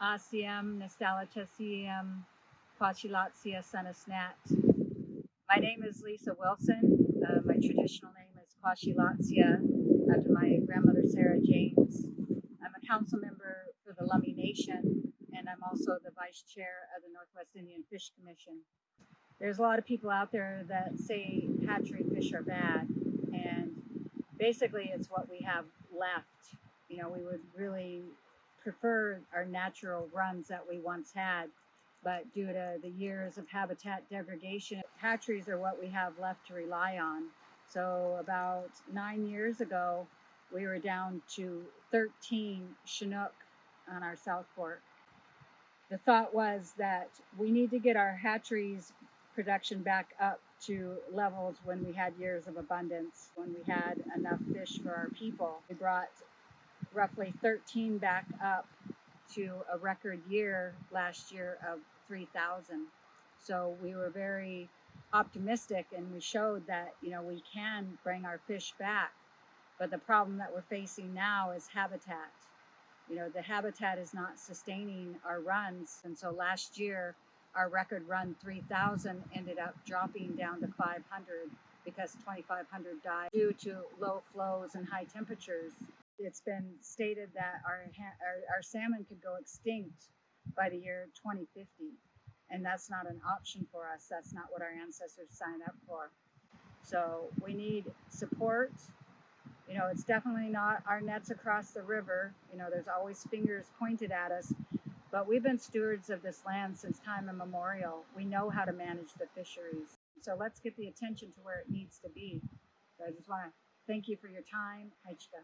ASIAM, Nestalatasiem, Quachilatsia senesnat. My name is Lisa Wilson. Uh, my traditional name is Quachilatsia, after my grandmother Sarah James. I'm a council member for the Lummi Nation, and I'm also the vice chair of the Northwest Indian Fish Commission. There's a lot of people out there that say hatchery fish are bad, and basically it's what we have left. You know, we would really prefer our natural runs that we once had, but due to the years of habitat degradation, hatcheries are what we have left to rely on. So about nine years ago, we were down to 13 Chinook on our South Fork. The thought was that we need to get our hatcheries production back up to levels when we had years of abundance, when we had enough fish for our people. We brought roughly 13 back up to a record year last year of 3,000. So we were very optimistic and we showed that, you know, we can bring our fish back. But the problem that we're facing now is habitat. You know, the habitat is not sustaining our runs. And so last year, our record run 3,000 ended up dropping down to 500 because 2,500 died due to low flows and high temperatures. It's been stated that our, our, our salmon could go extinct by the year 2050. And that's not an option for us. That's not what our ancestors signed up for. So we need support. You know, it's definitely not our nets across the river. You know, there's always fingers pointed at us. But we've been stewards of this land since time immemorial. We know how to manage the fisheries. So let's get the attention to where it needs to be. So I just want to thank you for your time. Haichka.